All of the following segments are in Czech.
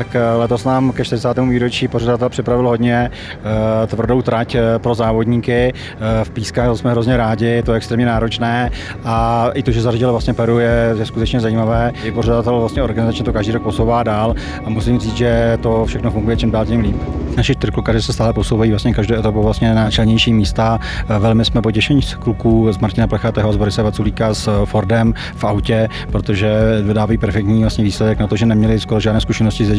tak eh, letos nám ke 40. výročí pořadatel připravil hodně eh, tvrdou trať eh, pro závodníky. V pískách jsme hrozně rádi, to je extrémně náročné a i to, že zařadil vlastně Peru je, je skutečně zajímavé. I pořadatel vlastně organizačně to každý rok posouvá dál a musím říct, že to všechno funguje čím dál tím líp. Naši triklukaři se stále posouvají vlastně každou etapu vlastně na čelnější místa. Velmi jsme potěšení z kluků z Martina Plechatého, z Borise Vaculíka s Fordem v autě, protože vydávají perfektní vlastně výsledek na to, že neměli skoro žádné zkušenosti s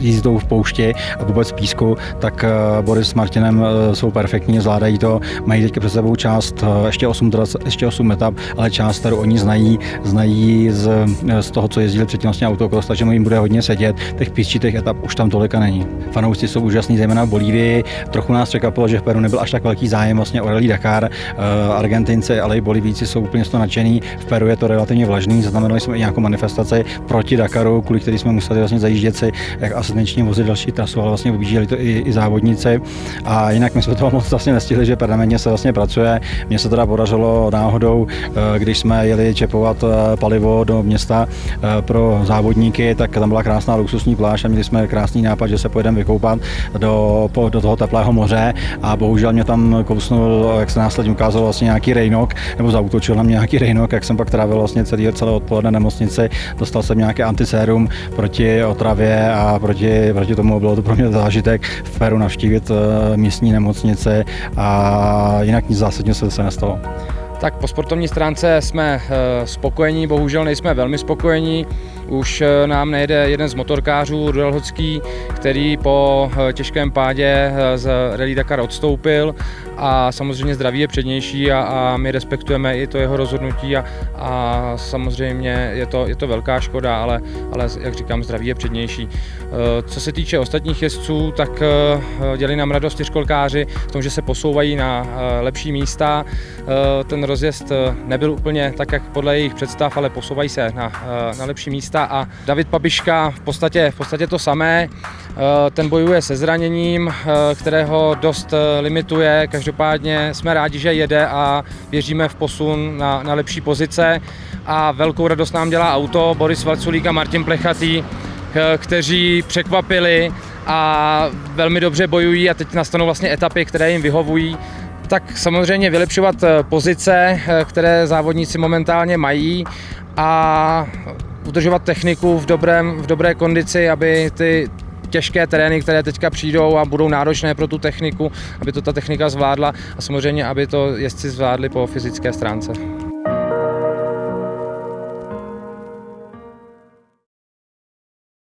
jízdou v poušti a vůbec v písku, tak eh, Boris s Martinem eh, jsou perfektní, zvládají to, mají teď před sebou část eh, ještě 8, ještě 8 etap, ale část, kterou oni znají, znají z, z toho, co jezdili předtím vlastně autokros, takže jim bude hodně sedět. Těch písčitých etap už tam tolika není. Fanoušci jsou úžasní, zejména v Bolívii. Trochu nás překvapilo, že v Peru nebyl až tak velký zájem vlastně o Rally Dakar. Argentinci, ale i Bolivíci jsou úplně z toho nadšený. V Peru je to relativně vlažný, zaznamenali jsme i nějakou manifestaci proti Dakaru, kvůli který jsme museli vlastně zajíždět si jak asistenční vozy další trasu, ale vlastně objížděli to i, i závodníci. A jinak my jsme toho moc vlastně nestihli, že permanentně se vlastně pracuje. Mně se teda podařilo náhodou, eh, když jsme jeli čepovat eh, palivo do města eh, pro závodníky, tak tam byla krásná luxusní pláž a měli jsme krásný nápad, že se pojedeme vykoupat do, do toho teplého moře a bohužel mě tam kousnul, jak se následně ukázalo, vlastně nějaký rejnok, nebo zautočil na mě nějaký rejnok, jak jsem pak trávil vlastně celý, celé odpoledne nemocnici, dostal jsem nějaké antisérum proti otravě a proti, proti tomu bylo to pro mě zážitek v Peru navštívit eh, místní nemocnice a jinak nic zásadního se zase nestalo. Tak po sportovní stránce jsme eh, spokojení, bohužel nejsme velmi spokojení. Už eh, nám nejde jeden z motorkářů, Hocký, který po eh, těžkém pádě z Rally Dakar odstoupil a samozřejmě zdraví je přednější a, a my respektujeme i to jeho rozhodnutí a, a samozřejmě je to, je to velká škoda, ale, ale jak říkám, zdraví je přednější. Co se týče ostatních jezdců, tak dělí nám radost čtyřkolkáři v tom, že se posouvají na lepší místa. Ten rozjezd eh, nebyl úplně tak, jak podle jejich představ, ale posouvají se na, eh, na lepší místa a David Pabiška v podstatě, v podstatě to samé. Eh, ten bojuje se zraněním, kterého dost limituje. Každopádně jsme rádi, že jede a věříme v posun na, na lepší pozice. A velkou radost nám dělá auto Boris Valculík a Martin Plechatý, kteří překvapili a velmi dobře bojují a teď nastanou vlastně etapy, které jim vyhovují tak samozřejmě vylepšovat eh, pozice, eh, které závodníci momentálně mají a udržovat techniku v, dobrém, v dobré kondici, aby ty těžké terény, které teďka přijdou a budou náročné pro tu techniku, aby to ta technika zvládla a samozřejmě, aby to jezdci zvládli po fyzické stránce.